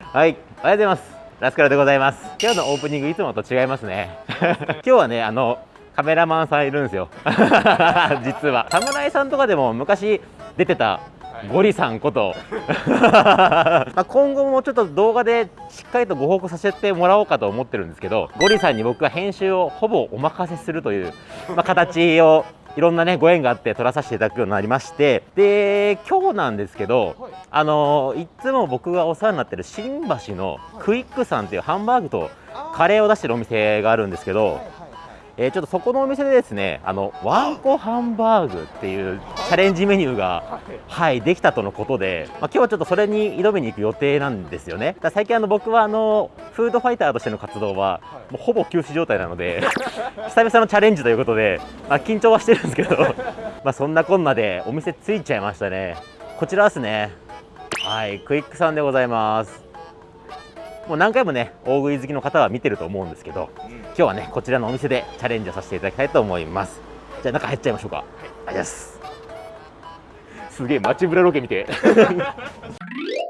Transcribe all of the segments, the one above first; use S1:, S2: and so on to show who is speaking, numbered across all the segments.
S1: はい、おはようございます。ラスカルでございます。今日のオープニングいつもと違いますね。今日はね、あのカメラマンさんいるんですよ。実は侍さんとかでも昔出てたゴリさんこと まあ今後もちょっと動画でしっかりとご報告させてもらおうかと思ってるんですけどゴリさんに僕は編集をほぼお任せするという、まあ、形をいろんなねご縁があって撮らさせていただくようになりましてで今日なんですけど、あのいつも僕がお世話になってる新橋のクイックさんっていうハンバーグとカレーを出してるお店があるんですけど、えー、ちょっとそこのお店でですねあのワンコハンバーグっていうチャレンジメニューが、はい、できたとのことで、まあ、今日はちょっとそれに挑みに行く予定なんですよね。だ最近あの僕はあのフードファイターとしての活動はもうほぼ休止状態なので 久々のチャレンジということで、まあ、緊張はしてるんですけど まあそんなこんなでお店着いちゃいましたね。こちらですねはいクイックさんでございます。もう何回もね大食い好きの方は見てると思うんですけど、今日はねこちらのお店でチャレンジをさせていただきたいと思います。じゃあ中入っちゃいましょうか、はい、ありがとうございますすげえ街ブラロケ見て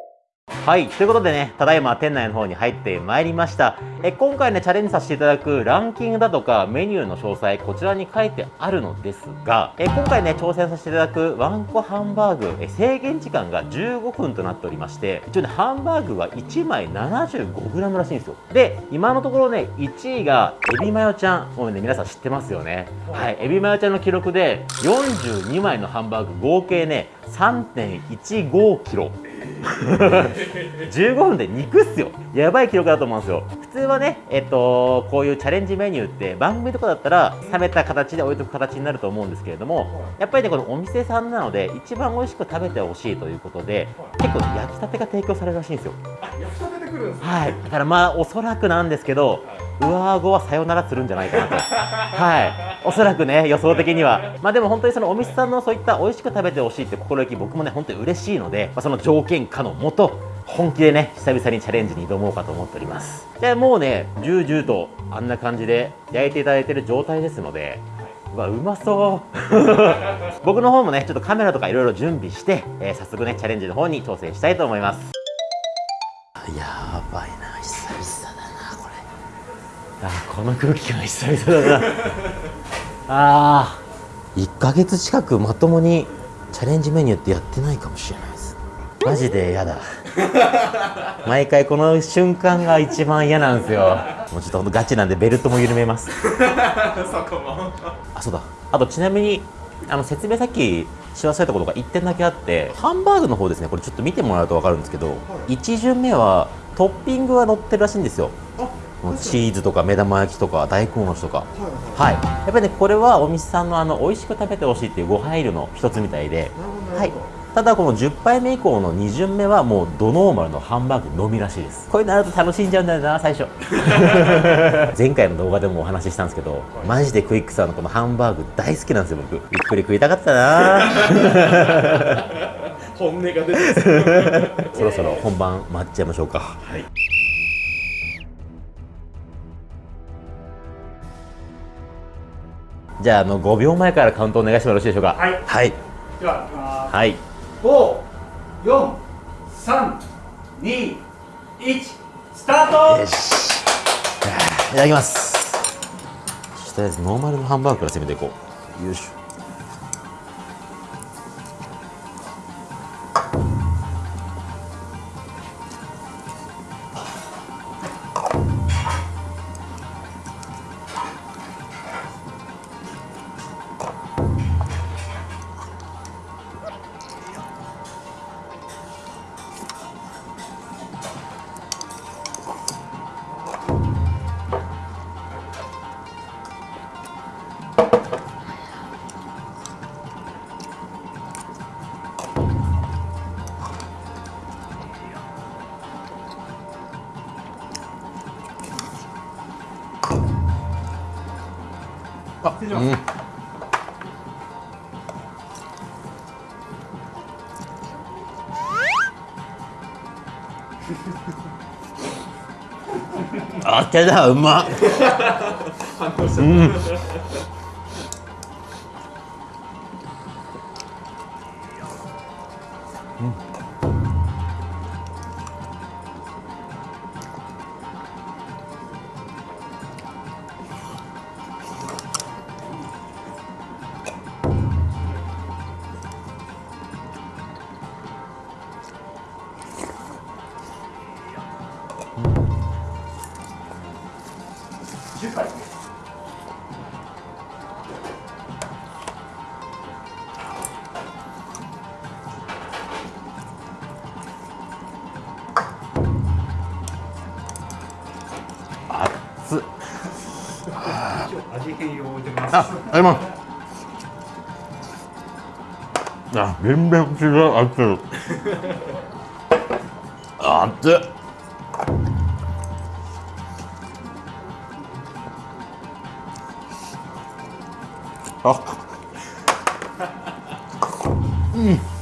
S1: はいということでねただいま店内の方に入ってまいりました。え今回ねチャレンジさせていただくランキングだとかメニューの詳細こちらに書いてあるのですがえ今回ね挑戦させていただくワンコハンバーグえ制限時間が15分となっておりまして一応ねハンバーグは1枚 75g らしいんですよ。で今のところね1位がエビマヨちゃんもうね皆さん知ってますよね。はいエビマヨちゃんの記録で42枚のハンバーグ合計ね 3.15kg 15分で肉っすよ。やばい記録だと思うんですよ。普通はねえっとこういうチャレンジメニューって番組とかだったら冷めた形で置いとく形になると思うんですけれどもやっぱりねこのお店さんなので一番美味しく食べてほしいということで結構、ね、焼きたてが提供されるらしいんですよ。
S2: 焼きたてでくるんです
S1: はい。だからまあおそらくなんですけど上顎はさよならするんじゃないかなと。はいおそらくね予想的には。まあでも本当にそのお店さんのそういった美味しく食べてほしいって心意気僕もね本当に嬉しいので、まあ、その条件下のもと本気でね久々にチャレンジに挑もうかと思っております。でもうねジュージューとあんな感じで焼いていただいてる状態ですのでうわうまそう。僕の方もねちょっとカメラとかいろいろ準備して、えー、早速ねチャレンジの方に挑戦したいと思います。やばいな久々だなこれ。あこの空気感久々だなあー。1ヶ月近くまともにチャレンジメニューってやってないかもしれないです。マジで嫌だ。毎回この瞬間が一番嫌なんですよ。もうちょっとほんとガチなんでベルトも緩めます。そこも。あそうだ。あとちなみにあの説明さっきし忘れたことが1点だけあってハンバーグの方ですね。これちょっと見てもらうと分かるんですけど、はい、1巡目はトッピングが乗ってるらしいんですよチーズとか目玉焼きとか大根おろしとか、はい、はい、やっぱりねこれはお店さんのあの美味しく食べてほしいっていうご配慮の一つみたいで、はい、ただこの10杯目以降の2巡目はもうドノーマルのハンバーグのみらしいです。これなると楽しんじゃうんだよな最初。前回の動画でもお話ししたんですけどマジでクイックさんのこのハンバーグ大好きなんですよ僕。ゆっくり食いたかったな。
S2: 本音が出て
S1: そろそろ本番待っちゃいましょうか。はいじゃああの5秒前からカウントお願いしてもよろしいでしょうか？
S2: はい、
S1: はい、
S2: では
S1: はい。
S2: 五、四、三、二、一、スタート！よし。
S1: いただきます。とりあえずノーマルのハンバーグから攻めていこう。よいしょあ手だうまうん
S2: 味変用置いてます
S1: あ、あります。あ、全然違う、熱い。熱っ。あ。うん。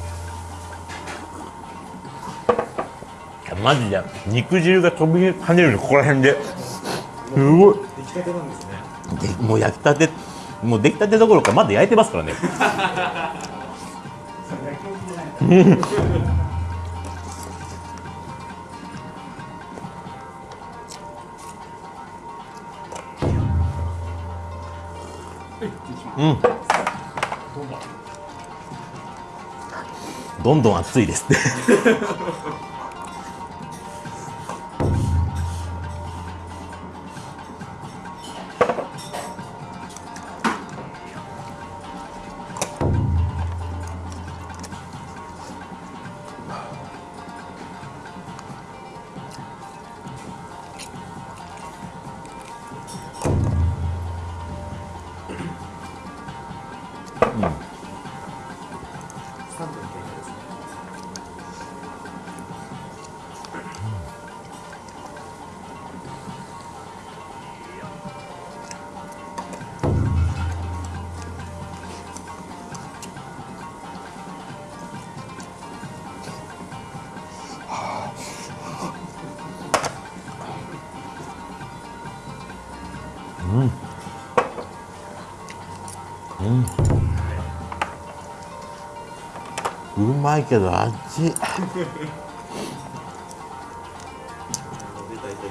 S1: マジで肉汁が飛び跳ねるのここら辺ですごい
S2: 出来たてなんですね
S1: でもう焼きたてもう出来たてどころかまだ焼いてますからね。うん。どんどん熱いですって。まいけど味。
S2: 大体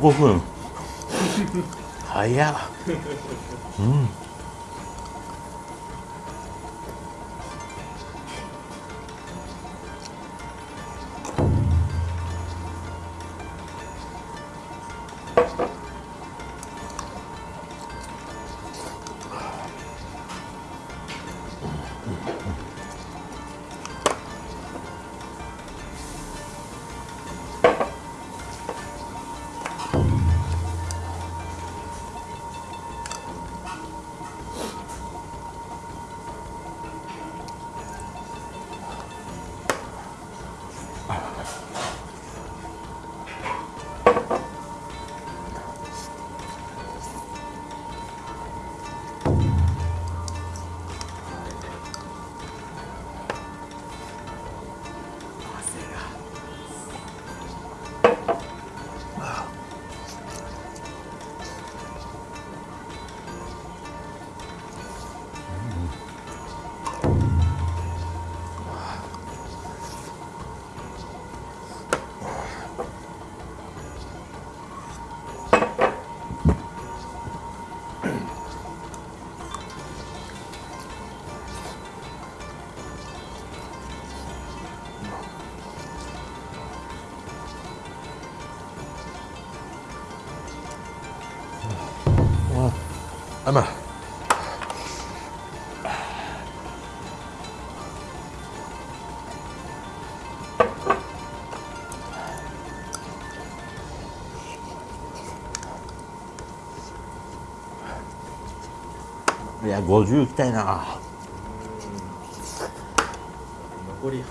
S2: 5分。
S1: 早っ。うん。いいや50いきたいな
S2: 残り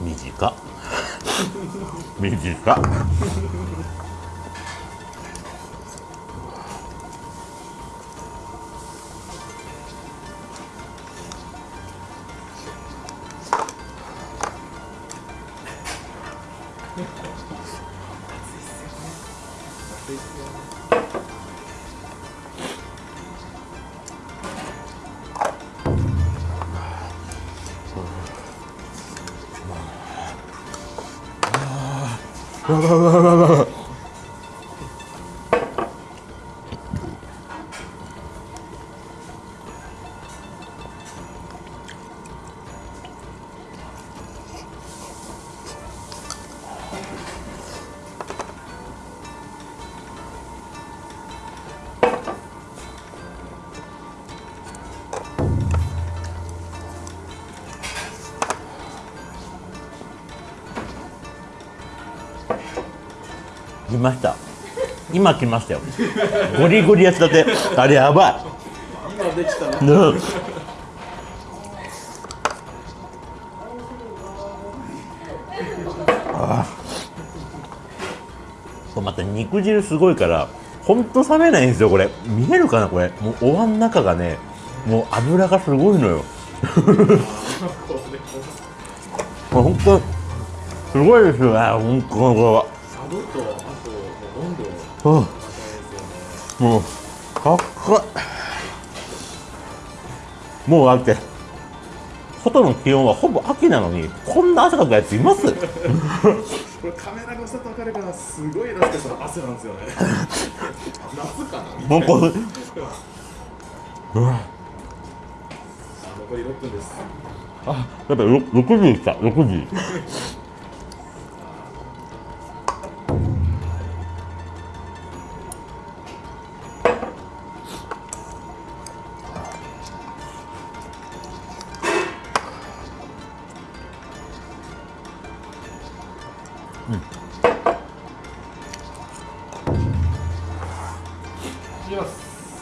S1: 短っ短っ来ました。今来ましたよ。ゴリゴリやつだって。あれやば
S2: 今できた
S1: い、うん。あーこれまた肉汁すごいからほんと冷めないんですよこれ。見えるかなこれ。もうお椀の中がねもう油がすごいのよ。も うほんとすごいですよねほんとこれは
S2: サブとあと温度の
S1: うん。もうかっこいい。もうだって外の気温はほぼ秋なのにこんな汗かくやついます？
S2: これカメラ越しだと分かるからすごいなんかその汗なんですよね。夏かな
S1: もうこれ。
S2: あ残り6分です。
S1: あやっぱり6時来た。6時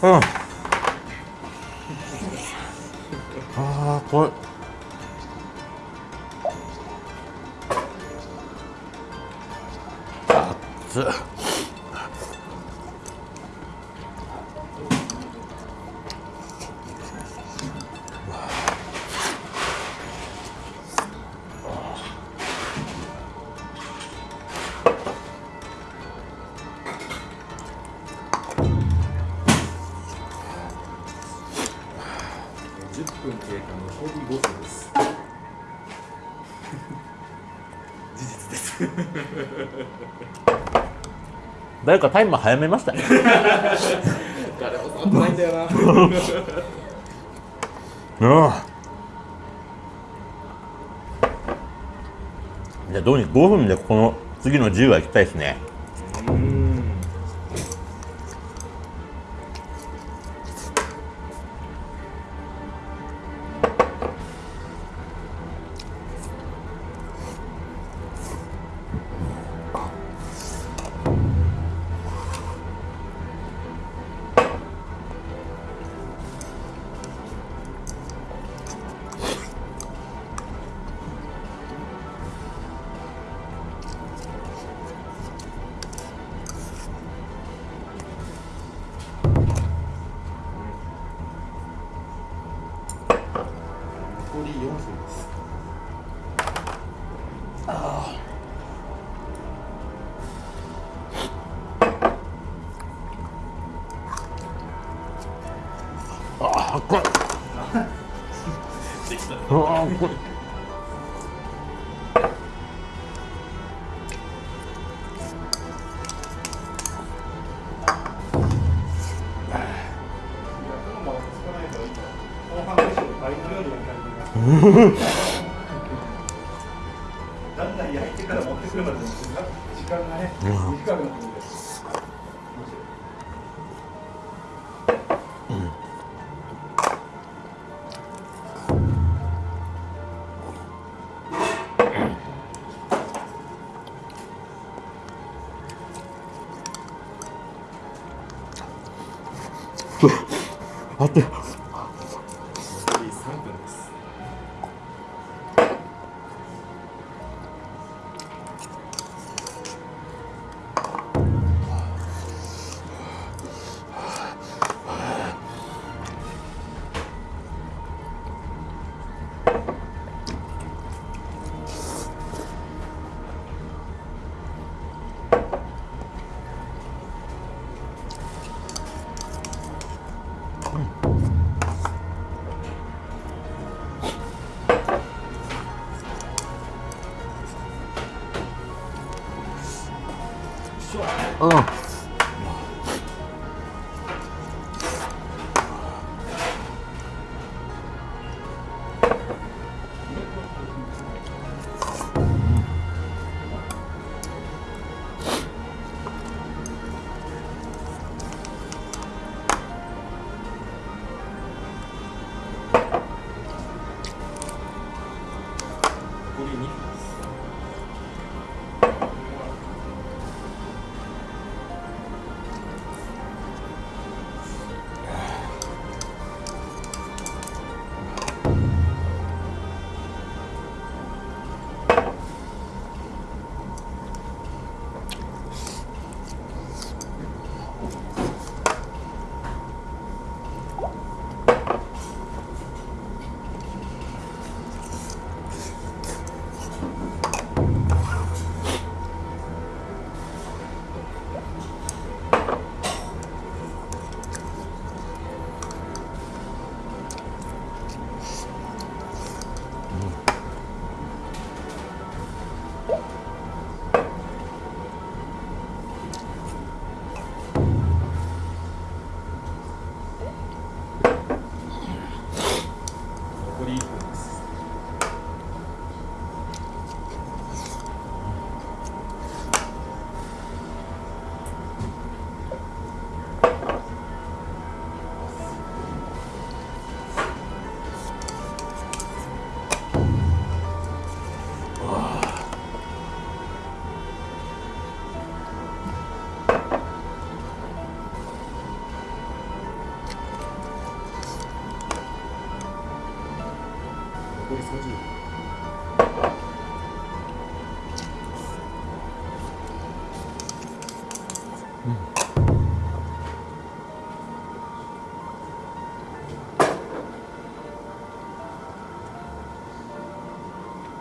S2: ま分経過残り5分です。事実です。
S1: 誰かタイマー早めましたね。
S2: 誰も触ってないんだよな。
S1: うんじゃあどうに5分でこの次の10は行きたいですね
S2: だん。だん焼いてから持ってくるまでの時間がね短くなってくる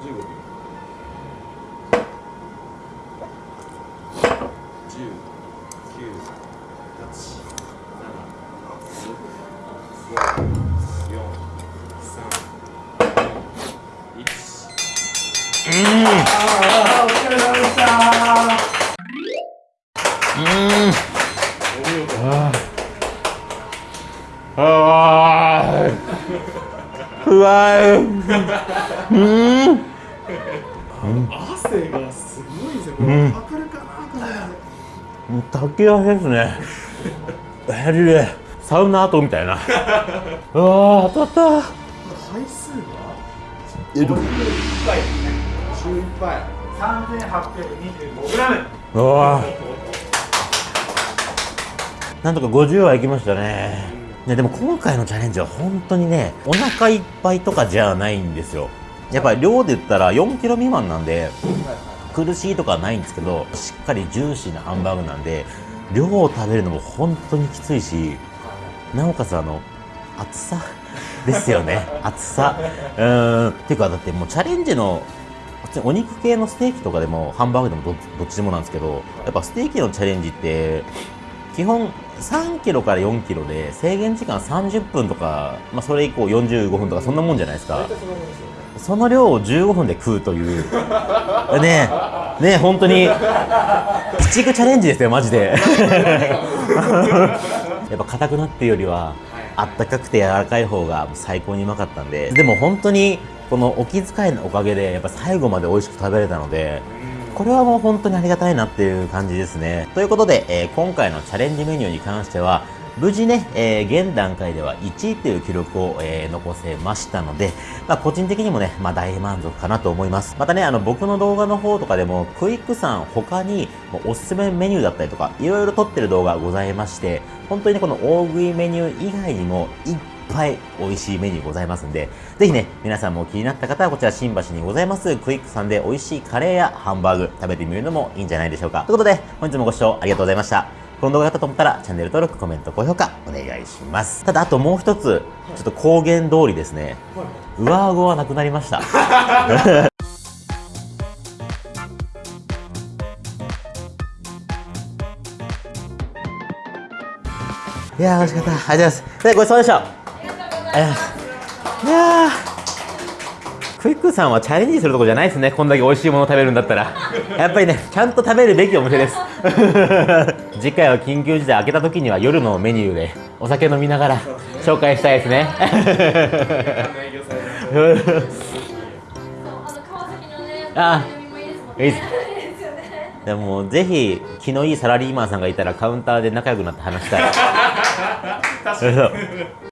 S3: 15秒10 9 8 7 6 5 4 3 1
S2: あお疲れ様でした。
S3: れ
S1: 竹足ですねヘリでサウナ跡みたいな。うわー当たった。
S3: 回数は？
S1: えど
S2: 11回。
S3: 11杯
S2: 3825g
S1: うわなんとか50はいきましたね。いやでも今回のチャレンジは本当にねお腹いっぱいとかじゃないんですよ。やっぱり量で言ったら4キロ未満なんで苦しいとかはないんですけどしっかりジューシーなハンバーグなんで量を食べるのも本当にきついしなおかつあの厚さですよね。厚さ。うーん。っていうかだってもうチャレンジのお肉系のステーキとかでもハンバーグでもどどっちでもなんですけどやっぱステーキのチャレンジって基本3キロから4キロで制限時間30分とか、まあ、それ以降45分とかそんなもんじゃないですか
S3: その
S1: 量を15分で食うという。ねえ。ねえ本当に。鬼畜チャレンジですよマジで。やっぱ硬くなっていうよりはあったかくて柔らかい方が最高にうまかったんで。でも本当にこのお気遣いのおかげでやっぱ最後まで美味しく食べれたのでこれはもう本当にありがたいなっていう感じですね。ということで、えー今回のチャレンジメニューに関しては、無事ね、えー現段階では1位という記録を、えー残せましたので、まあ、個人的にもね、まあ、大満足かなと思います。またね、あの、僕の動画の方とかでも、クイックさん他に、おすすめメニューだったりとか、いろいろ撮ってる動画ございまして、本当にね、この大食いメニュー以外にも、いっぱい美味しいメニューございますんで、ぜひね、皆さんも気になった方はこちら新橋にございますクイックさんで美味しいカレーやハンバーグ食べてみるのもいいんじゃないでしょうか。ということで、本日もご視聴ありがとうございました。この動画だったと思ったらチャンネル登録、コメント、高評価お願いします。ただあともう一つ、ちょっと公言通りですね、上顎はなくなりました。いやー、美味しかった。ありがとうございます。でごちそうさまでした。ありがとうございます。いやー、クイックさんはチャレンジするとこじゃないですね。こんだけ美味しいもの食べるんだったら。やっぱりね、ちゃんと食べるべきお店です。次回は緊急事態開けた時には夜のメニューでお酒飲みながら紹介したいですね。
S4: あ いいで。
S1: でもぜひ気のいいサラリーマンさんがいたらカウンターで仲良くなって話したい。
S3: 確かに